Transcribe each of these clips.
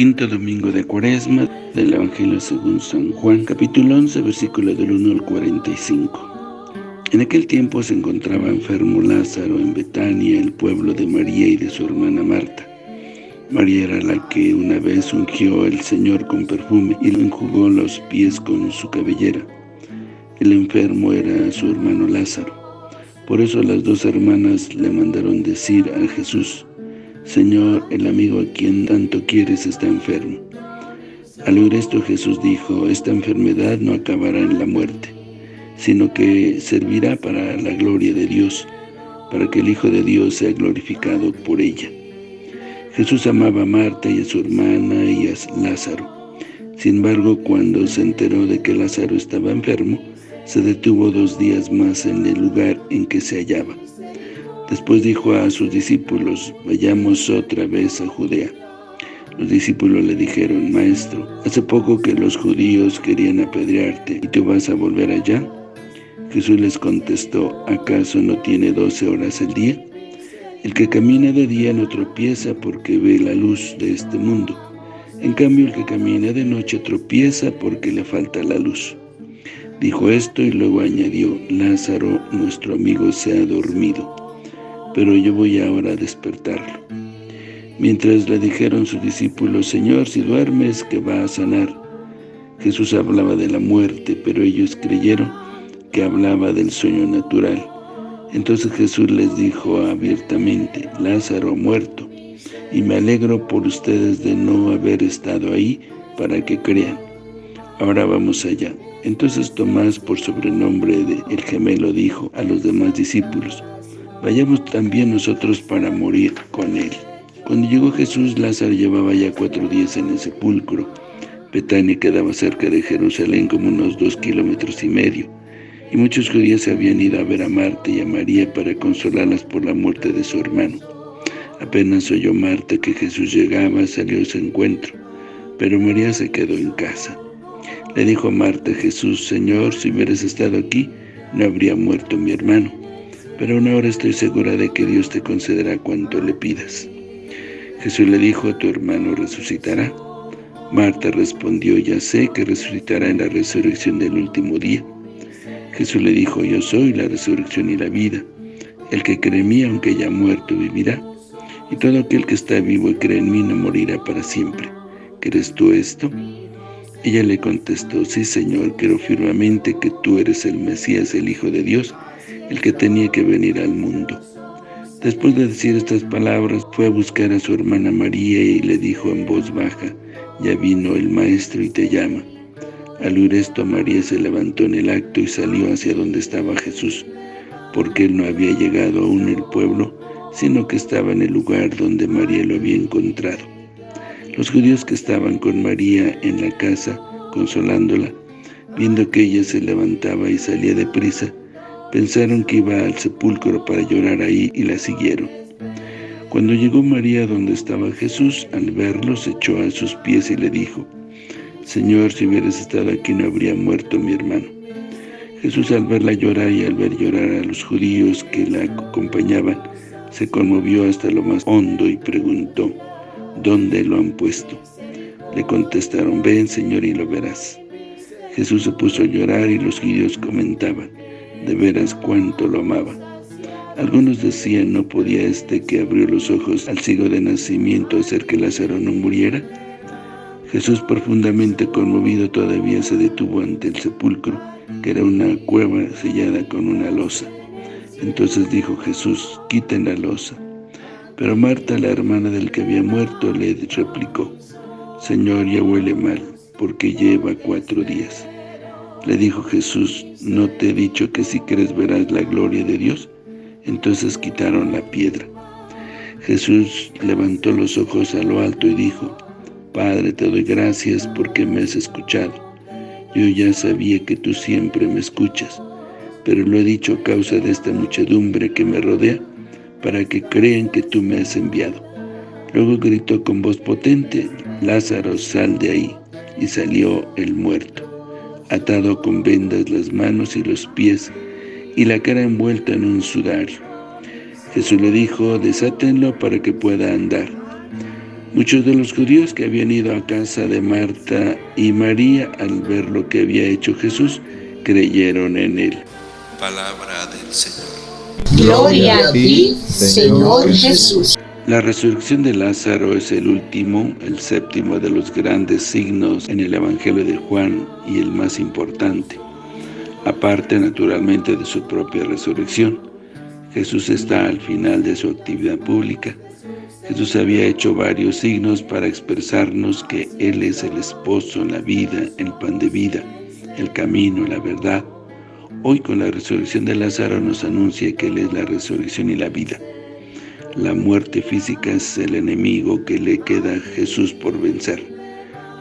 Quinto domingo de Cuaresma del Evangelio según San Juan, capítulo 11, versículo del 1 al 45. En aquel tiempo se encontraba enfermo Lázaro en Betania, el pueblo de María y de su hermana Marta. María era la que una vez ungió al Señor con perfume y lo enjugó los pies con su cabellera. El enfermo era su hermano Lázaro. Por eso las dos hermanas le mandaron decir a Jesús, Señor, el amigo a quien tanto quieres está enfermo. Al oír esto Jesús dijo, esta enfermedad no acabará en la muerte, sino que servirá para la gloria de Dios, para que el Hijo de Dios sea glorificado por ella. Jesús amaba a Marta y a su hermana y a Lázaro. Sin embargo, cuando se enteró de que Lázaro estaba enfermo, se detuvo dos días más en el lugar en que se hallaba. Después dijo a sus discípulos, vayamos otra vez a Judea. Los discípulos le dijeron, Maestro, hace poco que los judíos querían apedrearte, ¿y tú vas a volver allá? Jesús les contestó, ¿acaso no tiene doce horas el día? El que camina de día no tropieza porque ve la luz de este mundo. En cambio, el que camina de noche tropieza porque le falta la luz. Dijo esto y luego añadió, Lázaro, nuestro amigo, se ha dormido pero yo voy ahora a despertarlo. Mientras le dijeron sus discípulos, Señor, si duermes, que va a sanar. Jesús hablaba de la muerte, pero ellos creyeron que hablaba del sueño natural. Entonces Jesús les dijo abiertamente, Lázaro muerto, y me alegro por ustedes de no haber estado ahí para que crean. Ahora vamos allá. Entonces Tomás, por sobrenombre de el gemelo, dijo a los demás discípulos, vayamos también nosotros para morir con él. Cuando llegó Jesús, Lázaro llevaba ya cuatro días en el sepulcro. Betania quedaba cerca de Jerusalén como unos dos kilómetros y medio, y muchos judíos habían ido a ver a Marta y a María para consolarlas por la muerte de su hermano. Apenas oyó Marta que Jesús llegaba, salió a su encuentro, pero María se quedó en casa. Le dijo a Marta Jesús, Señor, si hubieras estado aquí, no habría muerto mi hermano pero aún ahora estoy segura de que Dios te concederá cuanto le pidas. Jesús le dijo, tu hermano resucitará. Marta respondió, ya sé que resucitará en la resurrección del último día. Jesús le dijo, yo soy la resurrección y la vida. El que cree en mí, aunque haya muerto, vivirá. Y todo aquel que está vivo y cree en mí no morirá para siempre. ¿Crees tú esto? Ella le contestó, sí, Señor, creo firmemente que tú eres el Mesías, el Hijo de Dios, el que tenía que venir al mundo. Después de decir estas palabras, fue a buscar a su hermana María y le dijo en voz baja, ya vino el maestro y te llama. Al oír esto, María se levantó en el acto y salió hacia donde estaba Jesús, porque él no había llegado aún al pueblo, sino que estaba en el lugar donde María lo había encontrado. Los judíos que estaban con María en la casa, consolándola, viendo que ella se levantaba y salía deprisa, Pensaron que iba al sepulcro para llorar ahí y la siguieron. Cuando llegó María donde estaba Jesús, al verlo se echó a sus pies y le dijo, Señor, si hubieras estado aquí no habría muerto mi hermano. Jesús al verla llorar y al ver llorar a los judíos que la acompañaban, se conmovió hasta lo más hondo y preguntó, ¿dónde lo han puesto? Le contestaron, ven Señor y lo verás. Jesús se puso a llorar y los judíos comentaban, de veras cuánto lo amaba. Algunos decían, ¿no podía este que abrió los ojos al ciego de nacimiento hacer que Lázaro no muriera? Jesús, profundamente conmovido, todavía se detuvo ante el sepulcro, que era una cueva sellada con una losa. Entonces dijo Jesús, quiten la losa. Pero Marta, la hermana del que había muerto, le replicó, Señor, ya huele mal, porque lleva cuatro días. Le dijo Jesús, ¿no te he dicho que si crees verás la gloria de Dios? Entonces quitaron la piedra. Jesús levantó los ojos a lo alto y dijo, Padre, te doy gracias porque me has escuchado. Yo ya sabía que tú siempre me escuchas, pero lo he dicho a causa de esta muchedumbre que me rodea, para que crean que tú me has enviado. Luego gritó con voz potente, Lázaro, sal de ahí, y salió el muerto atado con vendas las manos y los pies, y la cara envuelta en un sudario. Jesús le dijo, desátenlo para que pueda andar. Muchos de los judíos que habían ido a casa de Marta y María al ver lo que había hecho Jesús, creyeron en él. Palabra del Señor. Gloria a ti, Señor Jesús. La resurrección de Lázaro es el último, el séptimo de los grandes signos en el Evangelio de Juan y el más importante. Aparte, naturalmente, de su propia resurrección, Jesús está al final de su actividad pública. Jesús había hecho varios signos para expresarnos que Él es el esposo, la vida, el pan de vida, el camino, la verdad. Hoy con la resurrección de Lázaro nos anuncia que Él es la resurrección y la vida. La muerte física es el enemigo que le queda a Jesús por vencer.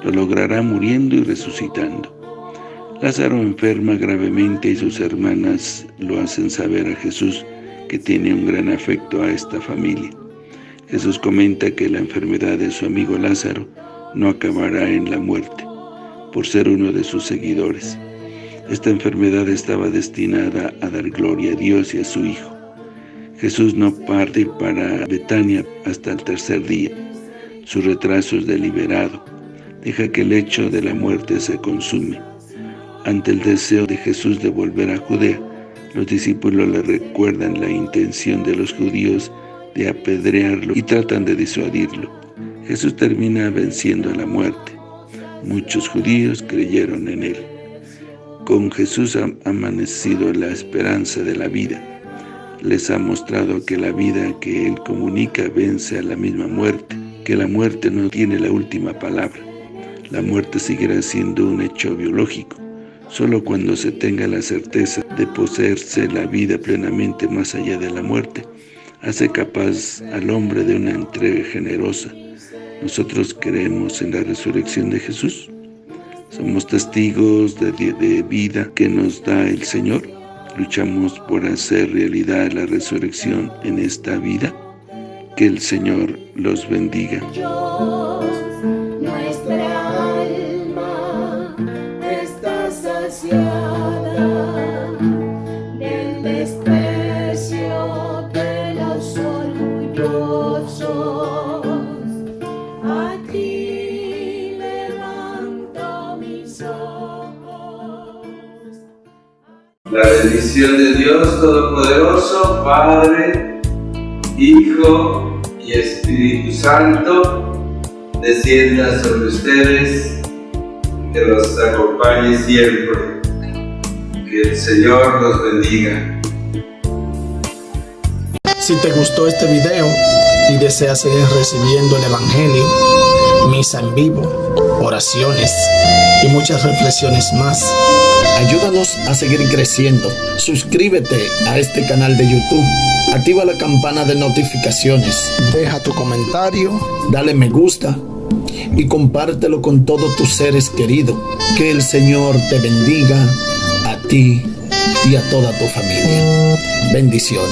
Lo logrará muriendo y resucitando. Lázaro enferma gravemente y sus hermanas lo hacen saber a Jesús que tiene un gran afecto a esta familia. Jesús comenta que la enfermedad de su amigo Lázaro no acabará en la muerte, por ser uno de sus seguidores. Esta enfermedad estaba destinada a dar gloria a Dios y a su Hijo. Jesús no parte para Betania hasta el tercer día. Su retraso es deliberado. Deja que el hecho de la muerte se consume. Ante el deseo de Jesús de volver a Judea, los discípulos le recuerdan la intención de los judíos de apedrearlo y tratan de disuadirlo. Jesús termina venciendo a la muerte. Muchos judíos creyeron en él. Con Jesús ha amanecido la esperanza de la vida. Les ha mostrado que la vida que Él comunica vence a la misma muerte, que la muerte no tiene la última palabra. La muerte seguirá siendo un hecho biológico, solo cuando se tenga la certeza de poseerse la vida plenamente más allá de la muerte, hace capaz al hombre de una entrega generosa. ¿Nosotros creemos en la resurrección de Jesús? ¿Somos testigos de, vida que nos da el Señor? ¿Luchamos por hacer realidad la resurrección en esta vida? Que el Señor los bendiga. nuestra alma está saciada La bendición de Dios Todopoderoso, Padre, Hijo y Espíritu Santo, descienda sobre ustedes, que los acompañe siempre. Que el Señor los bendiga. Si te gustó este video y deseas seguir recibiendo el Evangelio, misa en vivo, oraciones y muchas reflexiones más, ayúdanos a seguir creciendo. Suscríbete a este canal de YouTube, activa la campana de notificaciones, deja tu comentario, dale me gusta y compártelo con todos tus seres queridos. Que el Señor te bendiga a ti y a toda tu familia. Bendiciones.